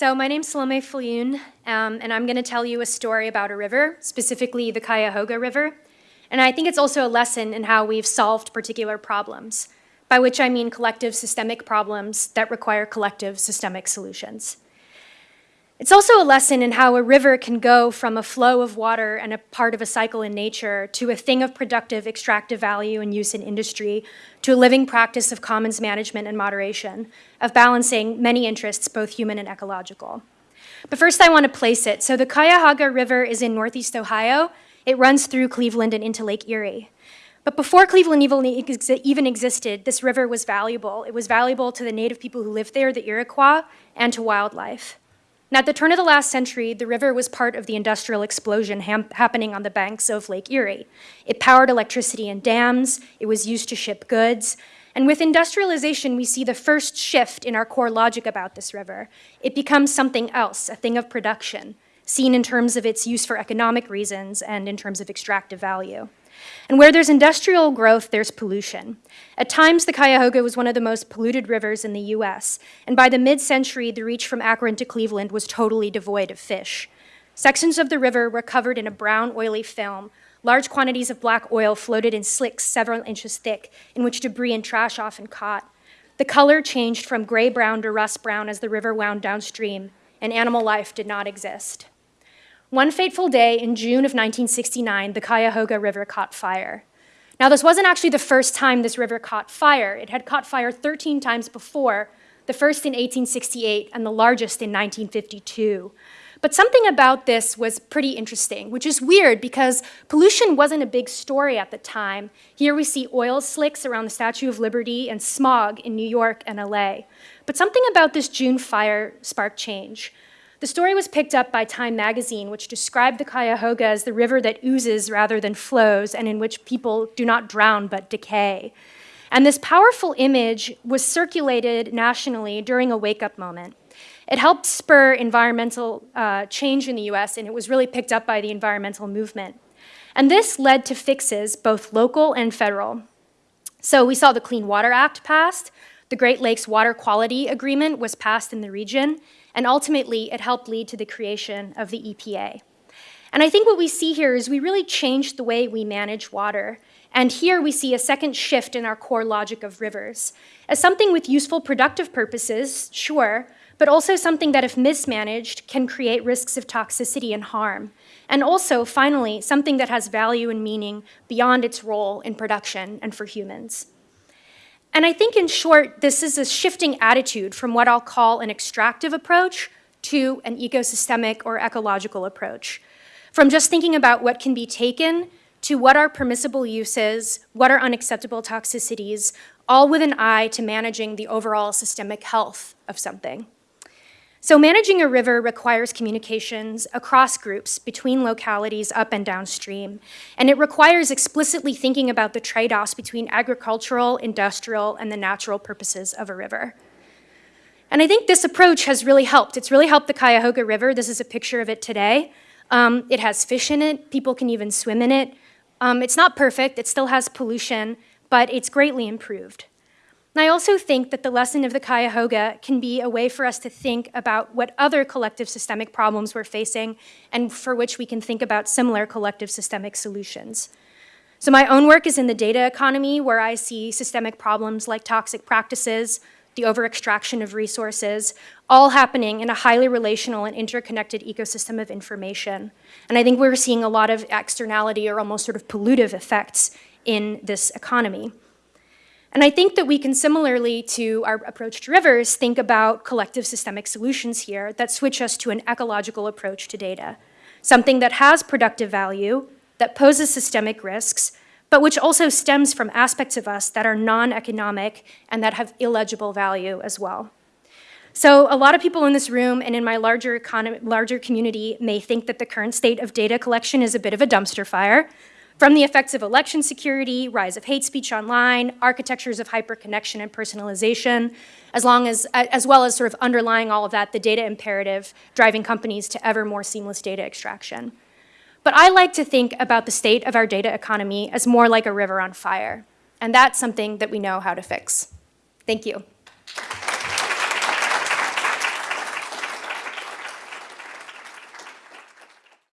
So my name's Salome Viljoen, um, and I'm going to tell you a story about a river, specifically the Cuyahoga River. And I think it's also a lesson in how we've solved particular problems, by which I mean collective systemic problems that require collective systemic solutions. It's also a lesson in how a river can go from a flow of water and a part of a cycle in nature to a thing of productive extractive value and use in industry to a living practice of commons management and moderation, of balancing many interests, both human and ecological. But first I want to place it. So the Cuyahoga River is in Northeast Ohio. It runs through Cleveland and into Lake Erie. But before Cleveland even existed, this river was valuable. It was valuable to the native people who lived there, the Iroquois, and to wildlife. Now, at the turn of the last century, the river was part of the industrial explosion happening on the banks of Lake Erie. It powered electricity and dams, it was used to ship goods, and with industrialization, we see the first shift in our core logic about this river. It becomes something else, a thing of production, seen in terms of its use for economic reasons and in terms of extractive value. And where there's industrial growth, there's pollution. At times, the Cuyahoga was one of the most polluted rivers in the US, and by the mid-century, the reach from Akron to Cleveland was totally devoid of fish. Sections of the river were covered in a brown, oily film. Large quantities of black oil floated in slicks several inches thick, in which debris and trash often caught. The color changed from gray-brown to rust-brown as the river wound downstream, and animal life did not exist. One fateful day in June of 1969, the Cuyahoga River caught fire. Now, this wasn't actually the first time this river caught fire. It had caught fire 13 times before, the first in 1868 and the largest in 1952. But something about this was pretty interesting, which is weird because pollution wasn't a big story at the time. Here we see oil slicks around the Statue of Liberty and smog in New York and LA. But something about this June fire sparked change. The story was picked up by Time magazine, which described the Cuyahoga as the river that oozes rather than flows and in which people do not drown but decay. And this powerful image was circulated nationally during a wake-up moment. It helped spur environmental uh, change in the US, and it was really picked up by the environmental movement. And this led to fixes, both local and federal. So we saw the Clean Water Act passed, the Great Lakes Water Quality Agreement was passed in the region, and ultimately it helped lead to the creation of the EPA. And I think what we see here is we really changed the way we manage water. And here we see a second shift in our core logic of rivers. As something with useful productive purposes, sure, but also something that if mismanaged can create risks of toxicity and harm. And also, finally, something that has value and meaning beyond its role in production and for humans. And I think in short, this is a shifting attitude from what I'll call an extractive approach to an ecosystemic or ecological approach. From just thinking about what can be taken to what are permissible uses, what are unacceptable toxicities, all with an eye to managing the overall systemic health of something. So managing a river requires communications across groups between localities up and downstream, and it requires explicitly thinking about the trade-offs between agricultural, industrial, and the natural purposes of a river. And I think this approach has really helped. It's really helped the Cuyahoga River. This is a picture of it today. Um, it has fish in it. People can even swim in it. Um, it's not perfect. It still has pollution, but it's greatly improved. And I also think that the lesson of the Cuyahoga can be a way for us to think about what other collective systemic problems we're facing and for which we can think about similar collective systemic solutions. So my own work is in the data economy where I see systemic problems like toxic practices, the over-extraction of resources, all happening in a highly relational and interconnected ecosystem of information. And I think we're seeing a lot of externality or almost sort of pollutive effects in this economy. And I think that we can similarly to our approach to rivers think about collective systemic solutions here that switch us to an ecological approach to data, something that has productive value, that poses systemic risks, but which also stems from aspects of us that are non-economic and that have illegible value as well. So a lot of people in this room and in my larger, larger community may think that the current state of data collection is a bit of a dumpster fire, from the effects of election security, rise of hate speech online, architectures of hyperconnection and personalization, as, long as, as well as sort of underlying all of that, the data imperative driving companies to ever more seamless data extraction. But I like to think about the state of our data economy as more like a river on fire. And that's something that we know how to fix. Thank you.